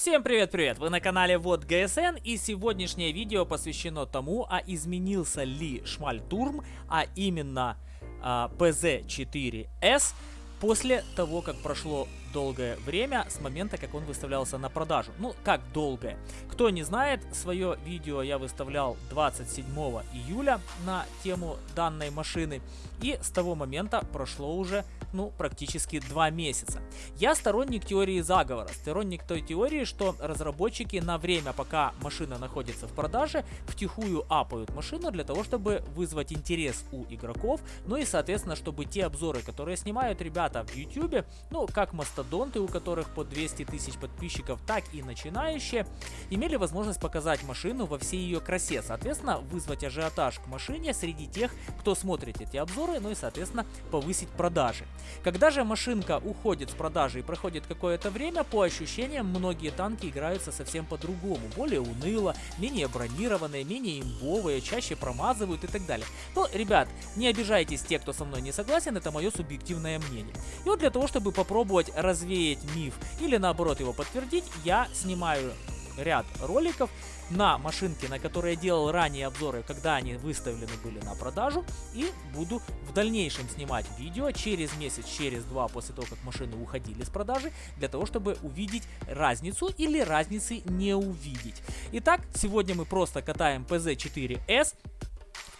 Всем привет-привет! Вы на канале Вот ГСН и сегодняшнее видео посвящено тому, а изменился ли Шмальтурм, а именно а, PZ4S после того, как прошло долгое время с момента, как он выставлялся на продажу. Ну, как долгое? Кто не знает, свое видео я выставлял 27 июля на тему данной машины. И с того момента прошло уже, ну, практически два месяца. Я сторонник теории заговора, сторонник той теории, что разработчики на время, пока машина находится в продаже, втихую апают машину для того, чтобы вызвать интерес у игроков, ну и, соответственно, чтобы те обзоры, которые снимают ребята в YouTube, ну, как мастодонты, у которых по 200 тысяч подписчиков, так и начинающие, имели возможность показать машину во всей ее красе, соответственно, вызвать ажиотаж к машине среди тех, кто смотрит эти обзоры, ну и, соответственно, повысить продажи. Когда же машинка уходит с продажи и проходит какое-то время, по ощущениям, многие танки играются совсем по-другому, более уныло, менее бронированные, менее имбовые, чаще промазывают и так далее. Но, ребят, не обижайтесь те, кто со мной не согласен, это мое субъективное мнение. И вот для того, чтобы попробовать развеять миф или наоборот его подтвердить, я снимаю ряд роликов на машинке, на которые я делал ранее обзоры, когда они выставлены были на продажу. И буду в дальнейшем снимать видео через месяц, через два после того, как машины уходили с продажи, для того, чтобы увидеть разницу или разницы не увидеть. Итак, сегодня мы просто катаем PZ4S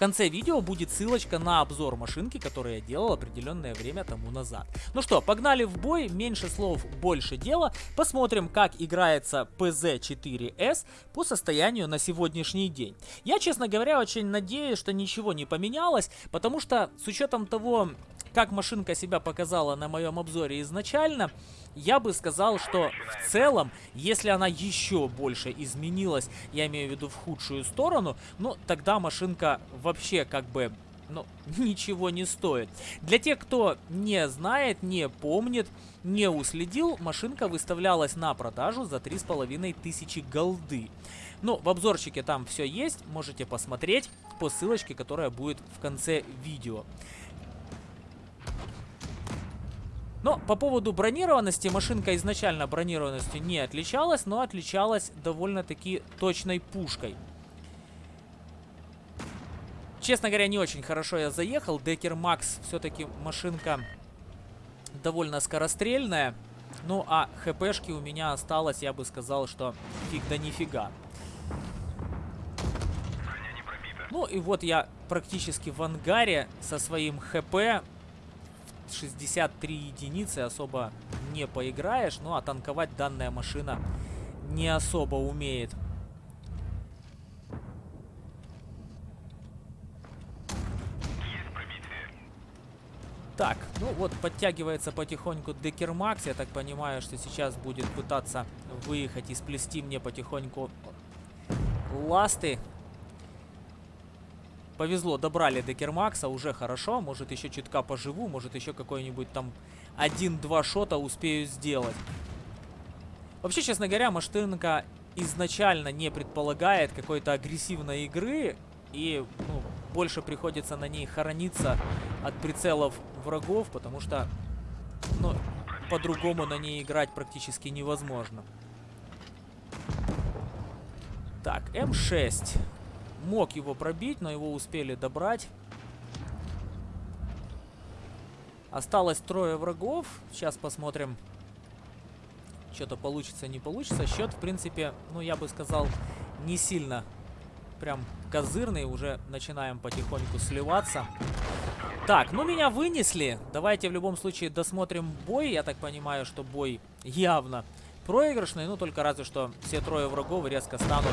конце видео будет ссылочка на обзор машинки, которую я делал определенное время тому назад. Ну что, погнали в бой, меньше слов, больше дела. Посмотрим, как играется PZ4S по состоянию на сегодняшний день. Я, честно говоря, очень надеюсь, что ничего не поменялось, потому что с учетом того, как машинка себя показала на моем обзоре изначально, я бы сказал, что в целом, если она еще больше изменилась, я имею в виду в худшую сторону, ну, тогда машинка вообще как бы ну, ничего не стоит. Для тех, кто не знает, не помнит, не уследил, машинка выставлялась на продажу за 3500 голды. Ну, в обзорчике там все есть, можете посмотреть по ссылочке, которая будет в конце видео. Но по поводу бронированности, машинка изначально бронированностью не отличалась, но отличалась довольно-таки точной пушкой. Честно говоря, не очень хорошо я заехал. Декер Макс все-таки машинка довольно скорострельная. Ну, а хпшки у меня осталось, я бы сказал, что фиг да нифига. Ну и вот я практически в ангаре со своим хп 63 единицы особо не поиграешь. Ну, а танковать данная машина не особо умеет. Так, ну вот подтягивается потихоньку Декермакс. Я так понимаю, что сейчас будет пытаться выехать и сплести мне потихоньку ласты. Повезло, добрали до Кермакса, уже хорошо. Может еще чутка поживу, может еще какой-нибудь там один-два шота успею сделать. Вообще, честно говоря, Маштынка изначально не предполагает какой-то агрессивной игры. И ну, больше приходится на ней хорониться от прицелов врагов, потому что ну, по-другому на ней играть практически невозможно. Так, М6 мог его пробить, но его успели добрать. Осталось трое врагов. Сейчас посмотрим, что-то получится, не получится. Счет, в принципе, ну, я бы сказал, не сильно прям козырный. Уже начинаем потихоньку сливаться. Так, ну меня вынесли. Давайте в любом случае досмотрим бой. Я так понимаю, что бой явно проигрышный. Ну, только разве что все трое врагов резко станут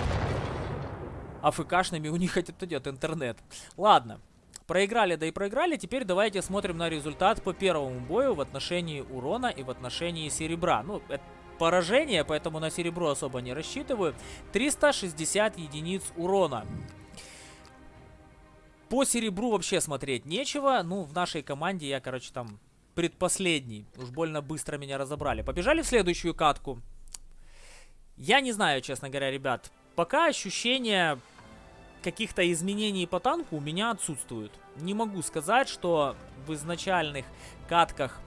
АФКшными, у них идет интернет. Ладно. Проиграли, да и проиграли. Теперь давайте смотрим на результат по первому бою в отношении урона и в отношении серебра. Ну, это поражение, поэтому на серебро особо не рассчитываю. 360 единиц урона. По серебру вообще смотреть нечего. Ну, в нашей команде я, короче, там предпоследний. Уж больно быстро меня разобрали. Побежали в следующую катку. Я не знаю, честно говоря, ребят. Пока ощущения каких-то изменений по танку у меня отсутствуют. Не могу сказать, что в изначальных катках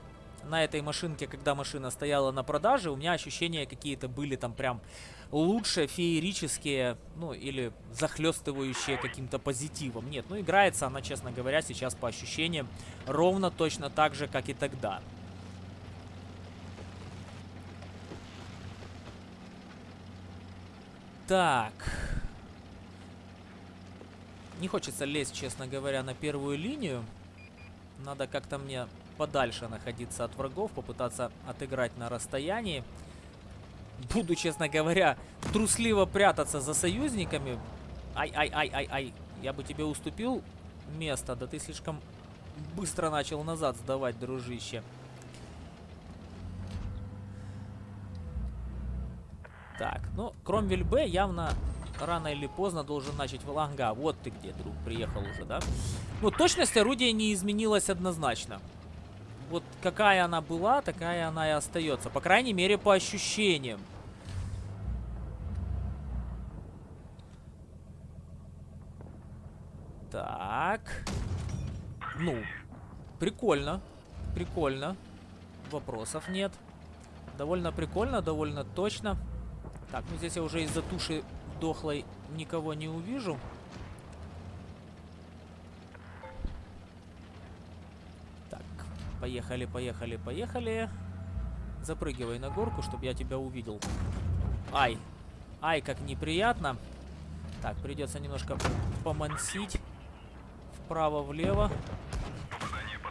на этой машинке, когда машина стояла на продаже, у меня ощущения какие-то были там прям лучше, феерические, ну, или захлестывающие каким-то позитивом. Нет, ну, играется она, честно говоря, сейчас по ощущениям ровно точно так же, как и тогда. Так. Не хочется лезть, честно говоря, на первую линию. Надо как-то мне подальше находиться от врагов, попытаться отыграть на расстоянии. Буду, честно говоря, трусливо прятаться за союзниками. Ай-ай-ай-ай-ай. Я бы тебе уступил место, да ты слишком быстро начал назад сдавать, дружище. Так, ну, Кромвель Б явно рано или поздно должен начать Валанга. Вот ты где, друг, приехал уже, да? Ну, точность орудия не изменилась однозначно вот какая она была, такая она и остается. По крайней мере, по ощущениям. Так. Ну, прикольно. Прикольно. Вопросов нет. Довольно прикольно, довольно точно. Так, ну здесь я уже из-за туши дохлой никого не увижу. Поехали, поехали, поехали. Запрыгивай на горку, чтобы я тебя увидел. Ай. Ай, как неприятно. Так, придется немножко помансить. Вправо-влево.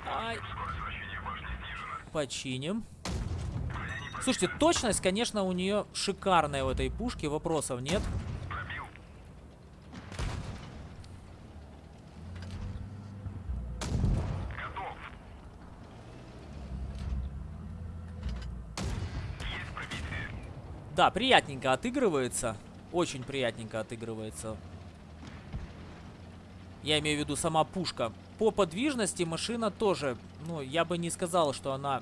Ай. Починим. Слушайте, точность, конечно, у нее шикарная у этой пушки. Вопросов нет. Да, приятненько отыгрывается. Очень приятненько отыгрывается. Я имею в виду сама пушка. По подвижности машина тоже, ну, я бы не сказал, что она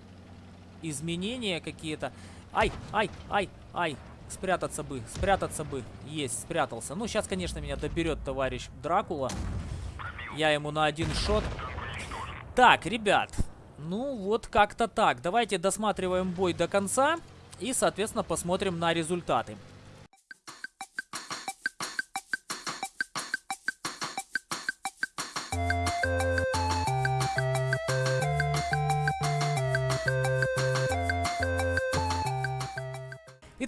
изменения какие-то. Ай, ай, ай, ай. Спрятаться бы, спрятаться бы. Есть, спрятался. Ну, сейчас, конечно, меня доберет товарищ Дракула. Я ему на один шот. Так, ребят. Ну, вот как-то так. Давайте досматриваем бой до конца. И, соответственно, посмотрим на результаты.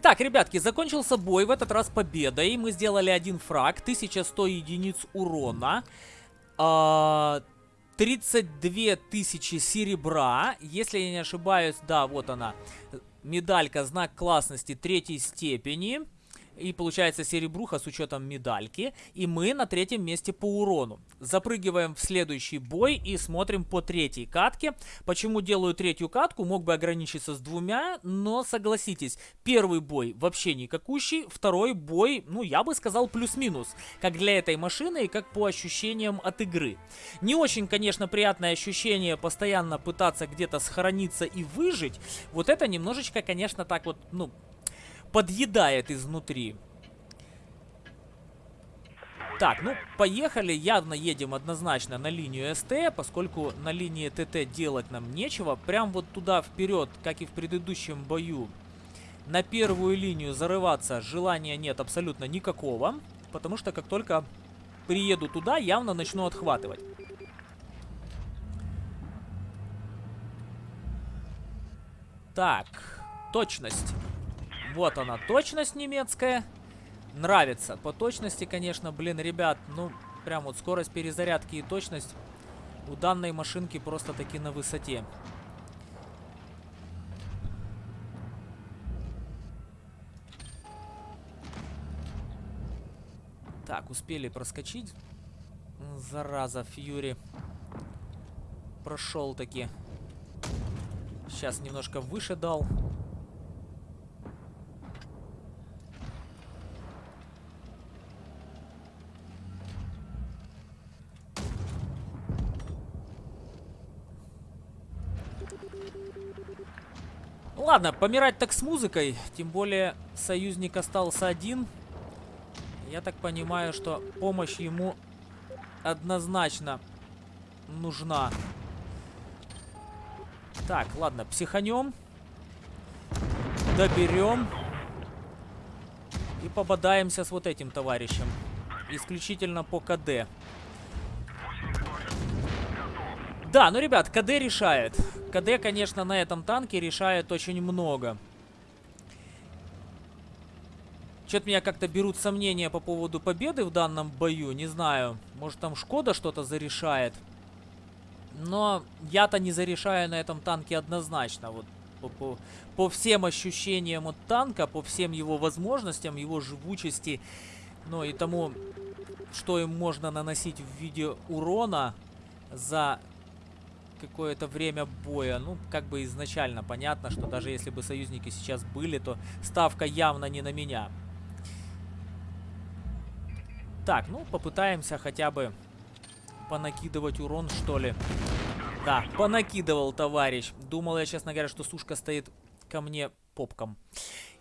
Итак, ребятки, закончился бой, в этот раз победой. Мы сделали один фраг, 1100 единиц урона. 32 тысячи серебра, если я не ошибаюсь, да, вот она, медалька знак классности третьей степени. И получается серебруха с учетом медальки. И мы на третьем месте по урону. Запрыгиваем в следующий бой и смотрим по третьей катке. Почему делаю третью катку? Мог бы ограничиться с двумя, но согласитесь, первый бой вообще никакущий. Второй бой, ну я бы сказал плюс-минус. Как для этой машины и как по ощущениям от игры. Не очень, конечно, приятное ощущение постоянно пытаться где-то сохраниться и выжить. Вот это немножечко, конечно, так вот, ну, подъедает изнутри. Так, ну, поехали. Явно едем однозначно на линию СТ, поскольку на линии ТТ делать нам нечего. Прям вот туда вперед, как и в предыдущем бою, на первую линию зарываться желания нет абсолютно никакого. Потому что как только приеду туда, явно начну отхватывать. Так, точность. Вот она, точность немецкая. Нравится. По точности, конечно, блин, ребят, ну, прям вот скорость перезарядки и точность у данной машинки просто таки на высоте. Так, успели проскочить. Зараза, Фьюри. Прошел таки. Сейчас немножко выше дал. Ладно, помирать так с музыкой. Тем более союзник остался один. Я так понимаю, что помощь ему однозначно нужна. Так, ладно, психанем. Доберем. И пободаемся с вот этим товарищем. Исключительно по КД. Да, ну, ребят, КД решает. КД, конечно, на этом танке решает очень много. Что-то меня как-то берут сомнения по поводу победы в данном бою. Не знаю, может там Шкода что-то зарешает. Но я-то не зарешаю на этом танке однозначно. Вот по, по, по всем ощущениям от танка, по всем его возможностям, его живучести, ну и тому, что им можно наносить в виде урона за какое-то время боя. Ну, как бы изначально понятно, что даже если бы союзники сейчас были, то ставка явно не на меня. Так, ну, попытаемся хотя бы понакидывать урон, что ли. Да, понакидывал товарищ. Думал я, честно говоря, что сушка стоит ко мне попком.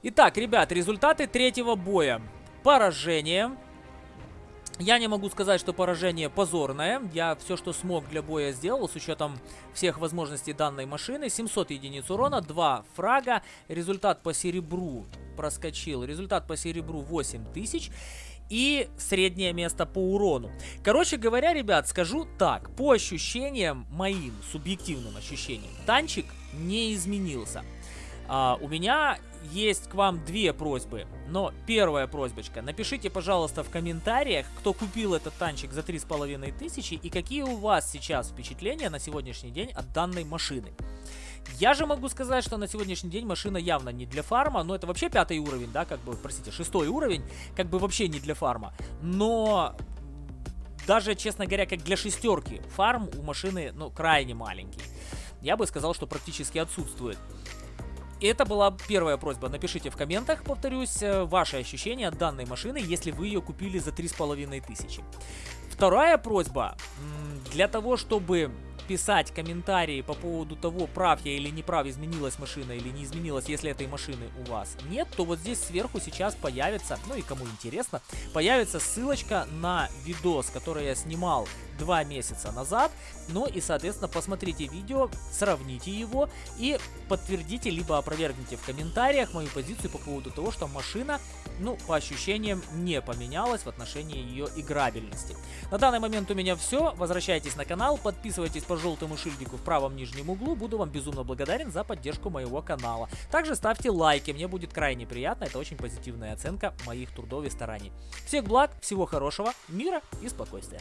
Итак, ребят, результаты третьего боя. Поражение. Я не могу сказать, что поражение позорное. Я все, что смог для боя сделал, с учетом всех возможностей данной машины. 700 единиц урона, 2 фрага. Результат по серебру проскочил. Результат по серебру 8000 и среднее место по урону. Короче говоря, ребят, скажу так. По ощущениям, моим субъективным ощущениям, танчик не изменился. А, у меня есть к вам две просьбы. Но первая просьбочка. Напишите, пожалуйста, в комментариях, кто купил этот танчик за 3500 и какие у вас сейчас впечатления на сегодняшний день от данной машины. Я же могу сказать, что на сегодняшний день машина явно не для фарма, но это вообще пятый уровень, да, как бы, простите, шестой уровень, как бы вообще не для фарма. Но даже, честно говоря, как для шестерки, фарм у машины, ну, крайне маленький. Я бы сказал, что практически отсутствует. Это была первая просьба. Напишите в комментах, повторюсь, э, ваши ощущения от данной машины, если вы ее купили за 3500. Вторая просьба. Для того, чтобы писать комментарии по поводу того, прав я или не прав, изменилась машина или не изменилась, если этой машины у вас нет, то вот здесь сверху сейчас появится, ну и кому интересно, появится ссылочка на видос, который я снимал два месяца назад. Ну и, соответственно, посмотрите видео, сравните его и подтвердите, либо опровергните в комментариях мою позицию по поводу того, что машина, ну, по ощущениям, не поменялась в отношении ее играбельности. На данный момент у меня все. Возвращайтесь на канал, подписывайтесь по желтому шильдику в правом нижнем углу. Буду вам безумно благодарен за поддержку моего канала. Также ставьте лайки, мне будет крайне приятно. Это очень позитивная оценка моих трудов и стараний. Всех благ, всего хорошего, мира и спокойствия.